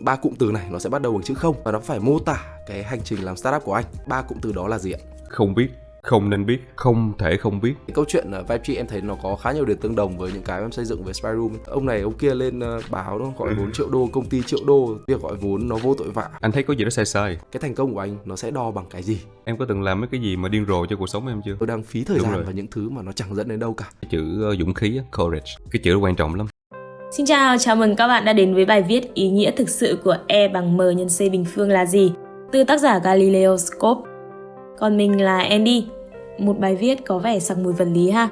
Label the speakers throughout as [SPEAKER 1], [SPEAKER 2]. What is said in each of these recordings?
[SPEAKER 1] ba cụm từ này nó sẽ bắt đầu bằng chữ không và nó phải mô tả cái hành trình làm startup của anh ba cụm từ đó là gì ạ
[SPEAKER 2] Không biết, không nên biết, không thể không biết.
[SPEAKER 1] cái câu chuyện uh, Vibe Tree em thấy nó có khá nhiều điểm tương đồng với những cái em xây dựng về Spy Room ông này ông kia lên ờ, báo nó gọi vốn triệu đô công ty triệu đô việc gọi vốn nó vô tội vạ
[SPEAKER 2] Anh thấy có gì đó sai sai.
[SPEAKER 1] cái thành công của anh nó sẽ đo bằng cái gì
[SPEAKER 2] Em có từng làm mấy cái gì mà điên rồ cho cuộc sống em chưa?
[SPEAKER 1] tôi đang phí thời
[SPEAKER 2] Đúng
[SPEAKER 1] gian
[SPEAKER 2] rồi.
[SPEAKER 1] vào những thứ mà nó chẳng dẫn đến đâu cả
[SPEAKER 2] chữ ờ, dũng khí, courage. Cái chữ quan trọng lắm.
[SPEAKER 3] Xin chào, chào mừng các bạn đã đến với bài viết Ý nghĩa thực sự của E bằng M nhân C bình phương là gì? Từ tác giả Galileo Scope. Còn mình là Andy. Một bài viết có vẻ sặc mùi vật lý ha.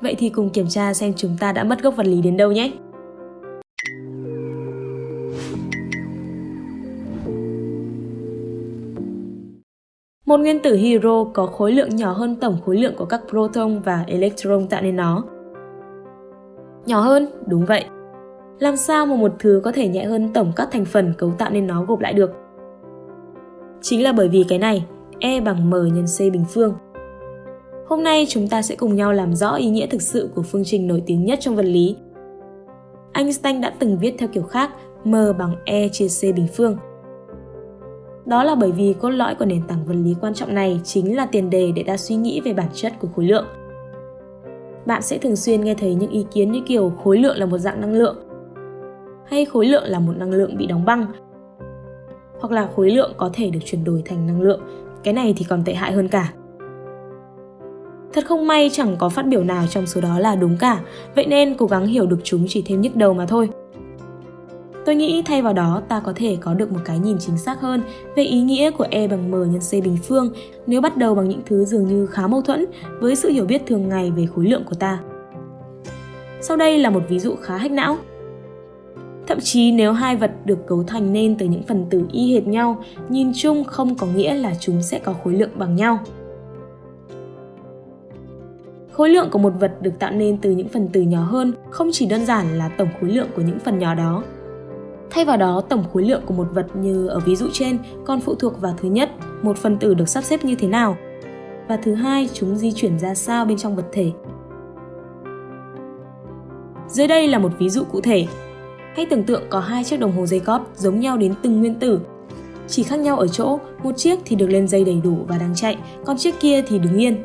[SPEAKER 3] Vậy thì cùng kiểm tra xem chúng ta đã mất gốc vật lý đến đâu nhé. Một nguyên tử hydro có khối lượng nhỏ hơn tổng khối lượng của các proton và electron tạo nên nó. Nhỏ hơn, đúng vậy. Làm sao mà một thứ có thể nhẹ hơn tổng các thành phần cấu tạo nên nó gộp lại được? Chính là bởi vì cái này, E bằng M nhân C bình phương. Hôm nay chúng ta sẽ cùng nhau làm rõ ý nghĩa thực sự của phương trình nổi tiếng nhất trong vật lý. Einstein đã từng viết theo kiểu khác M bằng E chia C bình phương. Đó là bởi vì cốt lõi của nền tảng vật lý quan trọng này chính là tiền đề để ta suy nghĩ về bản chất của khối lượng. Bạn sẽ thường xuyên nghe thấy những ý kiến như kiểu khối lượng là một dạng năng lượng hay khối lượng là một năng lượng bị đóng băng. Hoặc là khối lượng có thể được chuyển đổi thành năng lượng, cái này thì còn tệ hại hơn cả. Thật không may chẳng có phát biểu nào trong số đó là đúng cả, vậy nên cố gắng hiểu được chúng chỉ thêm nhức đầu mà thôi. Tôi nghĩ thay vào đó, ta có thể có được một cái nhìn chính xác hơn về ý nghĩa của e bằng m nhân c bình phương, nếu bắt đầu bằng những thứ dường như khá mâu thuẫn với sự hiểu biết thường ngày về khối lượng của ta. Sau đây là một ví dụ khá hách não. Thậm chí nếu hai vật được cấu thành nên từ những phần tử y hệt nhau, nhìn chung không có nghĩa là chúng sẽ có khối lượng bằng nhau. Khối lượng của một vật được tạo nên từ những phần tử nhỏ hơn không chỉ đơn giản là tổng khối lượng của những phần nhỏ đó. Thay vào đó, tổng khối lượng của một vật như ở ví dụ trên còn phụ thuộc vào thứ nhất, một phần tử được sắp xếp như thế nào, và thứ hai, chúng di chuyển ra sao bên trong vật thể. Dưới đây là một ví dụ cụ thể. Hãy tưởng tượng có hai chiếc đồng hồ dây cót giống nhau đến từng nguyên tử. Chỉ khác nhau ở chỗ, một chiếc thì được lên dây đầy đủ và đang chạy, còn chiếc kia thì đứng yên.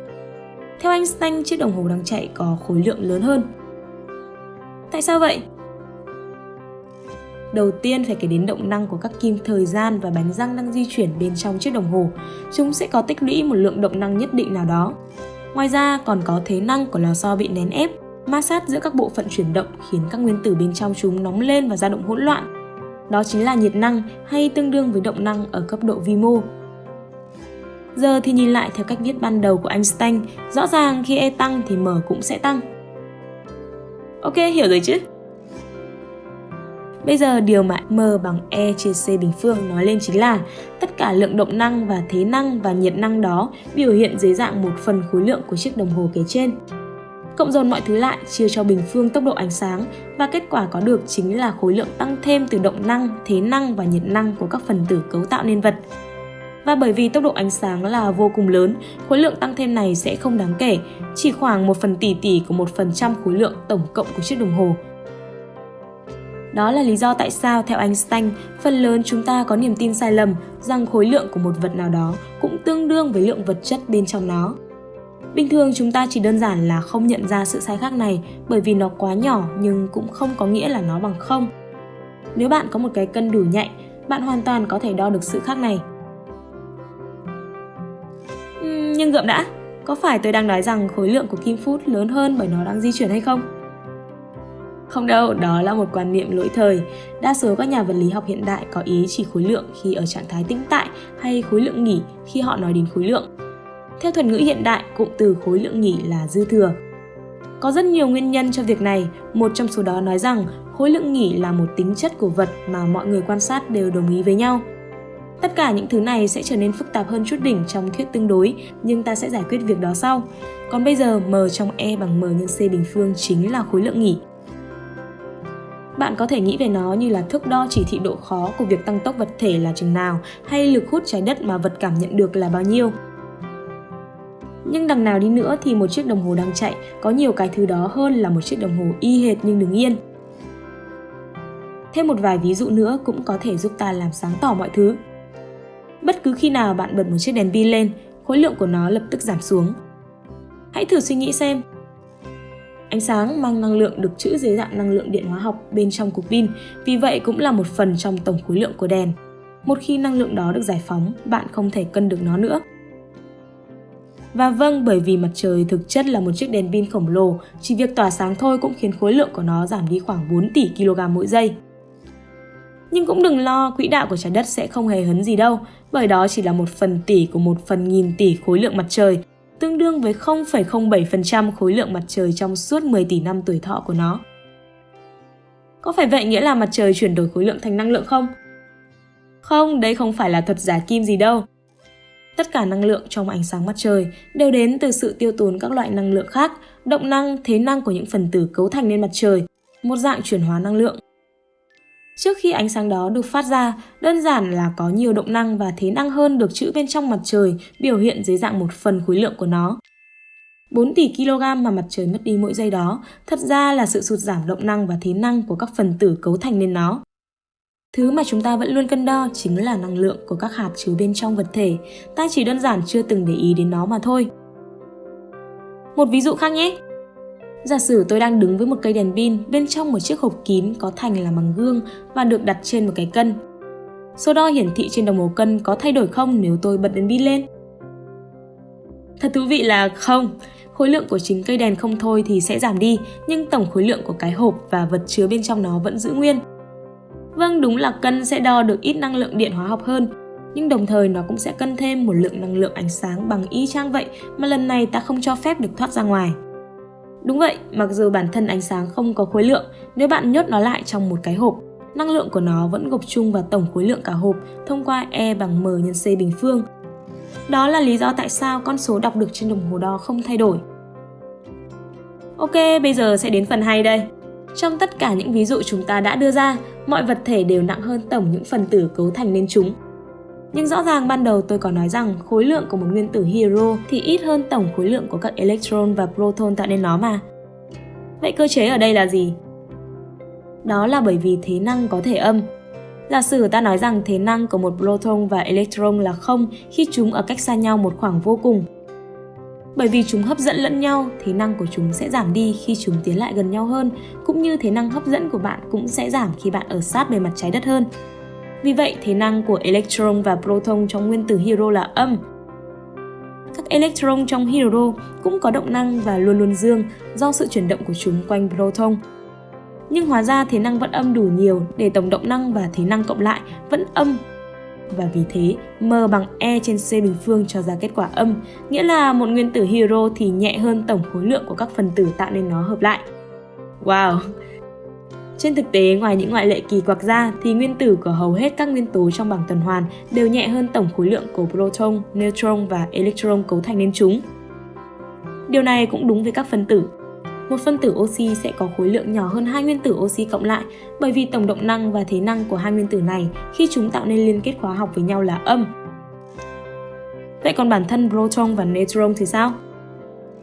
[SPEAKER 3] Theo Einstein, chiếc đồng hồ đang chạy có khối lượng lớn hơn. Tại sao vậy? Đầu tiên phải kể đến động năng của các kim thời gian và bánh răng đang di chuyển bên trong chiếc đồng hồ. Chúng sẽ có tích lũy một lượng động năng nhất định nào đó. Ngoài ra còn có thế năng của lò xo bị nén ép ma sát giữa các bộ phận chuyển động khiến các nguyên tử bên trong chúng nóng lên và dao động hỗn loạn. Đó chính là nhiệt năng hay tương đương với động năng ở cấp độ vi mô. Giờ thì nhìn lại theo cách viết ban đầu của Einstein, rõ ràng khi E tăng thì M cũng sẽ tăng. Ok, hiểu rồi chứ? Bây giờ điều mà M bằng E chia C bình phương nói lên chính là tất cả lượng động năng và thế năng và nhiệt năng đó biểu hiện dưới dạng một phần khối lượng của chiếc đồng hồ kể trên cộng dồn mọi thứ lại chia cho bình phương tốc độ ánh sáng và kết quả có được chính là khối lượng tăng thêm từ động năng, thế năng và nhiệt năng của các phần tử cấu tạo nên vật. Và bởi vì tốc độ ánh sáng là vô cùng lớn, khối lượng tăng thêm này sẽ không đáng kể, chỉ khoảng 1 phần tỷ tỷ của 1 phần trăm khối lượng tổng cộng của chiếc đồng hồ. Đó là lý do tại sao theo Einstein, phần lớn chúng ta có niềm tin sai lầm rằng khối lượng của một vật nào đó cũng tương đương với lượng vật chất bên trong nó. Bình thường chúng ta chỉ đơn giản là không nhận ra sự sai khác này bởi vì nó quá nhỏ nhưng cũng không có nghĩa là nó bằng không. Nếu bạn có một cái cân đủ nhạy, bạn hoàn toàn có thể đo được sự khác này. Uhm, nhưng gượm đã, có phải tôi đang nói rằng khối lượng của kim phút lớn hơn bởi nó đang di chuyển hay không? Không đâu, đó là một quan niệm lỗi thời. Đa số các nhà vật lý học hiện đại có ý chỉ khối lượng khi ở trạng thái tĩnh tại hay khối lượng nghỉ khi họ nói đến khối lượng. Theo thuật ngữ hiện đại, cụm từ khối lượng nghỉ là dư thừa. Có rất nhiều nguyên nhân cho việc này, một trong số đó nói rằng khối lượng nghỉ là một tính chất của vật mà mọi người quan sát đều đồng ý với nhau. Tất cả những thứ này sẽ trở nên phức tạp hơn chút đỉnh trong thuyết tương đối, nhưng ta sẽ giải quyết việc đó sau. Còn bây giờ, m trong e bằng m nhân c bình phương chính là khối lượng nghỉ. Bạn có thể nghĩ về nó như là thước đo chỉ thị độ khó của việc tăng tốc vật thể là chừng nào, hay lực hút trái đất mà vật cảm nhận được là bao nhiêu. Nhưng đằng nào đi nữa thì một chiếc đồng hồ đang chạy có nhiều cái thứ đó hơn là một chiếc đồng hồ y hệt nhưng đứng yên. Thêm một vài ví dụ nữa cũng có thể giúp ta làm sáng tỏ mọi thứ. Bất cứ khi nào bạn bật một chiếc đèn pin lên, khối lượng của nó lập tức giảm xuống. Hãy thử suy nghĩ xem. Ánh sáng mang năng lượng được trữ dưới dạng năng lượng điện hóa học bên trong cục pin, vì vậy cũng là một phần trong tổng khối lượng của đèn. Một khi năng lượng đó được giải phóng, bạn không thể cân được nó nữa. Và vâng, bởi vì mặt trời thực chất là một chiếc đèn pin khổng lồ, chỉ việc tỏa sáng thôi cũng khiến khối lượng của nó giảm đi khoảng 4 tỷ kg mỗi giây. Nhưng cũng đừng lo, quỹ đạo của trái đất sẽ không hề hấn gì đâu, bởi đó chỉ là một phần tỷ của một phần nghìn tỷ khối lượng mặt trời, tương đương với 0,07% khối lượng mặt trời trong suốt 10 tỷ năm tuổi thọ của nó. Có phải vậy nghĩa là mặt trời chuyển đổi khối lượng thành năng lượng không? Không, đây không phải là thuật giả kim gì đâu. Tất cả năng lượng trong ánh sáng mặt trời đều đến từ sự tiêu tốn các loại năng lượng khác, động năng, thế năng của những phần tử cấu thành nên mặt trời, một dạng chuyển hóa năng lượng. Trước khi ánh sáng đó được phát ra, đơn giản là có nhiều động năng và thế năng hơn được trữ bên trong mặt trời biểu hiện dưới dạng một phần khối lượng của nó. 4 tỷ kg mà mặt trời mất đi mỗi giây đó thật ra là sự sụt giảm động năng và thế năng của các phần tử cấu thành nên nó. Thứ mà chúng ta vẫn luôn cân đo chính là năng lượng của các hạt chứa bên trong vật thể, ta chỉ đơn giản chưa từng để ý đến nó mà thôi. Một ví dụ khác nhé. Giả sử tôi đang đứng với một cây đèn pin bên trong một chiếc hộp kín có thành là bằng gương và được đặt trên một cái cân. Số đo hiển thị trên đồng hồ cân có thay đổi không nếu tôi bật đèn pin lên? Thật thú vị là không, khối lượng của chính cây đèn không thôi thì sẽ giảm đi, nhưng tổng khối lượng của cái hộp và vật chứa bên trong nó vẫn giữ nguyên. Vâng, đúng là cân sẽ đo được ít năng lượng điện hóa học hơn, nhưng đồng thời nó cũng sẽ cân thêm một lượng năng lượng ánh sáng bằng y chang vậy mà lần này ta không cho phép được thoát ra ngoài. Đúng vậy, mặc dù bản thân ánh sáng không có khối lượng, nếu bạn nhốt nó lại trong một cái hộp, năng lượng của nó vẫn gộp chung vào tổng khối lượng cả hộp thông qua E bằng M nhân C bình phương. Đó là lý do tại sao con số đọc được trên đồng hồ đo không thay đổi. Ok, bây giờ sẽ đến phần hay đây. Trong tất cả những ví dụ chúng ta đã đưa ra, mọi vật thể đều nặng hơn tổng những phần tử cấu thành nên chúng. Nhưng rõ ràng ban đầu tôi có nói rằng khối lượng của một nguyên tử hydro thì ít hơn tổng khối lượng của các electron và proton tạo nên nó mà. Vậy cơ chế ở đây là gì? Đó là bởi vì thế năng có thể âm. Giả sử ta nói rằng thế năng của một proton và electron là không khi chúng ở cách xa nhau một khoảng vô cùng. Bởi vì chúng hấp dẫn lẫn nhau, thế năng của chúng sẽ giảm đi khi chúng tiến lại gần nhau hơn, cũng như thế năng hấp dẫn của bạn cũng sẽ giảm khi bạn ở sát bề mặt trái đất hơn. Vì vậy, thế năng của electron và proton trong nguyên tử hydro là âm. Các electron trong hydro cũng có động năng và luôn luôn dương do sự chuyển động của chúng quanh proton. Nhưng hóa ra thế năng vẫn âm đủ nhiều để tổng động năng và thế năng cộng lại vẫn âm và vì thế M bằng E trên C bình phương cho ra kết quả âm, nghĩa là một nguyên tử hydro thì nhẹ hơn tổng khối lượng của các phần tử tạo nên nó hợp lại. Wow, trên thực tế, ngoài những ngoại lệ kỳ quặc ra thì nguyên tử của hầu hết các nguyên tố trong bảng tuần hoàn đều nhẹ hơn tổng khối lượng của proton, neutron và electron cấu thành nên chúng. Điều này cũng đúng với các phân tử. Một phân tử oxy sẽ có khối lượng nhỏ hơn hai nguyên tử oxy cộng lại, bởi vì tổng động năng và thế năng của hai nguyên tử này khi chúng tạo nên liên kết hóa học với nhau là âm. Vậy còn bản thân proton và neutron thì sao?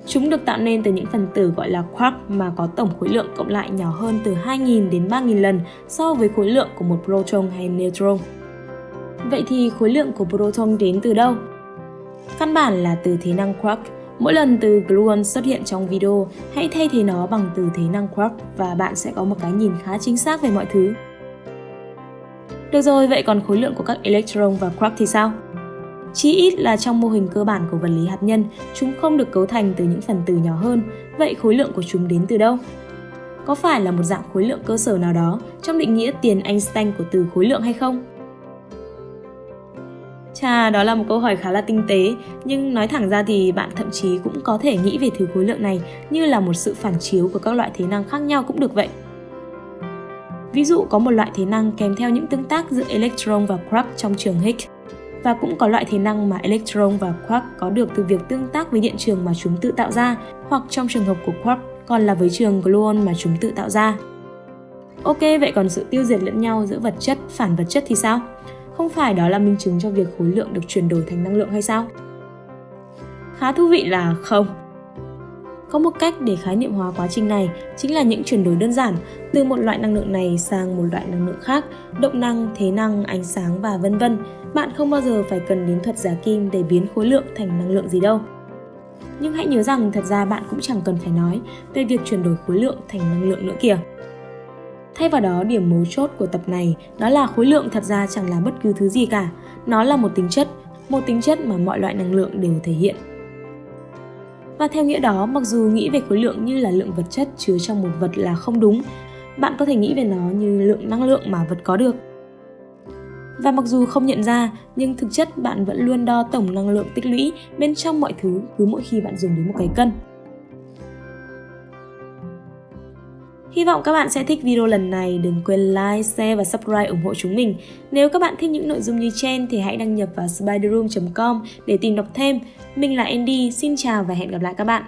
[SPEAKER 3] Chúng được tạo nên từ những phần tử gọi là quark mà có tổng khối lượng cộng lại nhỏ hơn từ 2.000 đến 3.000 lần so với khối lượng của một proton hay neutron. Vậy thì khối lượng của proton đến từ đâu? Căn bản là từ thế năng quark. Mỗi lần từ gluon xuất hiện trong video, hãy thay thế nó bằng từ thế năng quark và bạn sẽ có một cái nhìn khá chính xác về mọi thứ. Được rồi, vậy còn khối lượng của các electron và quark thì sao? Chí ít là trong mô hình cơ bản của vật lý hạt nhân, chúng không được cấu thành từ những phần tử nhỏ hơn, vậy khối lượng của chúng đến từ đâu? Có phải là một dạng khối lượng cơ sở nào đó trong định nghĩa tiền Einstein của từ khối lượng hay không? Chà, đó là một câu hỏi khá là tinh tế, nhưng nói thẳng ra thì bạn thậm chí cũng có thể nghĩ về thứ khối lượng này như là một sự phản chiếu của các loại thế năng khác nhau cũng được vậy. Ví dụ có một loại thế năng kèm theo những tương tác giữa electron và quark trong trường Higgs và cũng có loại thế năng mà electron và quark có được từ việc tương tác với điện trường mà chúng tự tạo ra, hoặc trong trường hợp của quark còn là với trường gluon mà chúng tự tạo ra. Ok, vậy còn sự tiêu diệt lẫn nhau giữa vật chất, phản vật chất thì sao? Không phải đó là minh chứng cho việc khối lượng được chuyển đổi thành năng lượng hay sao? Khá thú vị là không. Có một cách để khái niệm hóa quá trình này chính là những chuyển đổi đơn giản từ một loại năng lượng này sang một loại năng lượng khác, động năng, thế năng, ánh sáng và vân vân. Bạn không bao giờ phải cần đến thuật giả kim để biến khối lượng thành năng lượng gì đâu. Nhưng hãy nhớ rằng thật ra bạn cũng chẳng cần phải nói về việc chuyển đổi khối lượng thành năng lượng nữa kìa. Thay vào đó, điểm mấu chốt của tập này đó là khối lượng thật ra chẳng là bất cứ thứ gì cả. Nó là một tính chất, một tính chất mà mọi loại năng lượng đều thể hiện. Và theo nghĩa đó, mặc dù nghĩ về khối lượng như là lượng vật chất chứa trong một vật là không đúng, bạn có thể nghĩ về nó như lượng năng lượng mà vật có được. Và mặc dù không nhận ra, nhưng thực chất bạn vẫn luôn đo tổng năng lượng tích lũy bên trong mọi thứ cứ mỗi khi bạn dùng đến một cái cân. Hy vọng các bạn sẽ thích video lần này. Đừng quên like, share và subscribe ủng hộ chúng mình. Nếu các bạn thích những nội dung như trên thì hãy đăng nhập vào spiderroom.com để tìm đọc thêm. Mình là Andy, xin chào và hẹn gặp lại các bạn.